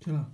吃了。